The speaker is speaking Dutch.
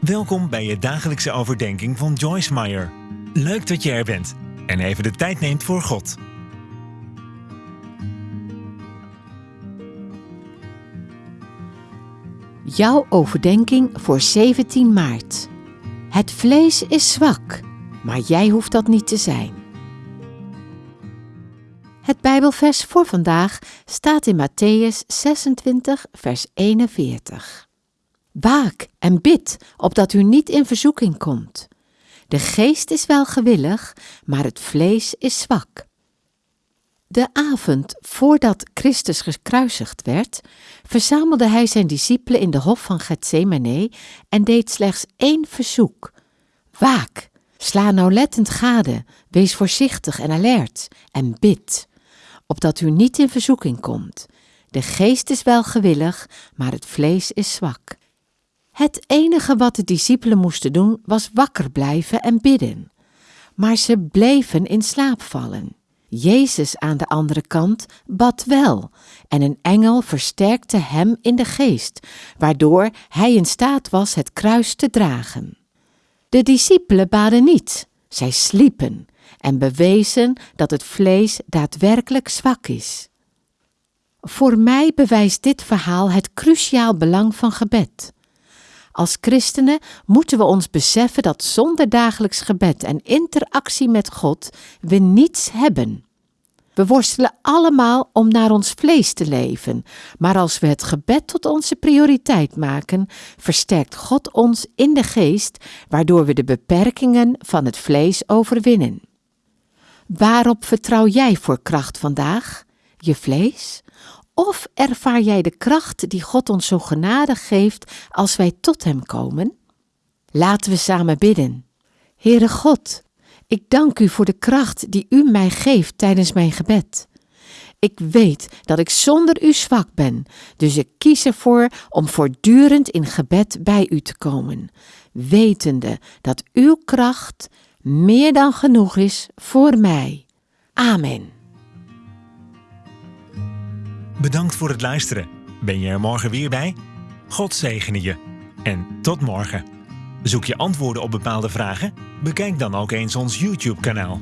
Welkom bij je dagelijkse overdenking van Joyce Meyer. Leuk dat je er bent en even de tijd neemt voor God. Jouw overdenking voor 17 maart. Het vlees is zwak, maar jij hoeft dat niet te zijn. Het Bijbelvers voor vandaag staat in Matthäus 26, vers 41. Waak en bid, opdat u niet in verzoeking komt. De geest is wel gewillig, maar het vlees is zwak. De avond voordat Christus gekruisigd werd, verzamelde hij zijn discipelen in de hof van Gethsemane en deed slechts één verzoek. Waak, sla nauwlettend gade, wees voorzichtig en alert en bid, opdat u niet in verzoeking komt. De geest is wel gewillig, maar het vlees is zwak. Het enige wat de discipelen moesten doen was wakker blijven en bidden. Maar ze bleven in slaap vallen. Jezus aan de andere kant bad wel, en een engel versterkte hem in de geest, waardoor hij in staat was het kruis te dragen. De discipelen baden niet, zij sliepen en bewezen dat het vlees daadwerkelijk zwak is. Voor mij bewijst dit verhaal het cruciaal belang van gebed. Als christenen moeten we ons beseffen dat zonder dagelijks gebed en interactie met God we niets hebben. We worstelen allemaal om naar ons vlees te leven, maar als we het gebed tot onze prioriteit maken, versterkt God ons in de geest, waardoor we de beperkingen van het vlees overwinnen. Waarop vertrouw jij voor kracht vandaag? Je vlees? Of ervaar jij de kracht die God ons zo genadig geeft als wij tot Hem komen? Laten we samen bidden. Heere God, ik dank U voor de kracht die U mij geeft tijdens mijn gebed. Ik weet dat ik zonder U zwak ben, dus ik kies ervoor om voortdurend in gebed bij U te komen, wetende dat Uw kracht meer dan genoeg is voor mij. Amen. Bedankt voor het luisteren. Ben je er morgen weer bij? God zegene je. En tot morgen. Zoek je antwoorden op bepaalde vragen? Bekijk dan ook eens ons YouTube-kanaal.